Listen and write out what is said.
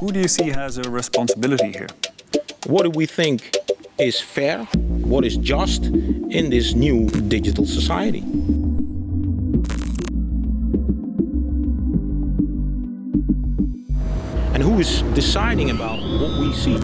Who do you see has a responsibility here? What do we think is fair, what is just in this new digital society? And who is deciding about what we see?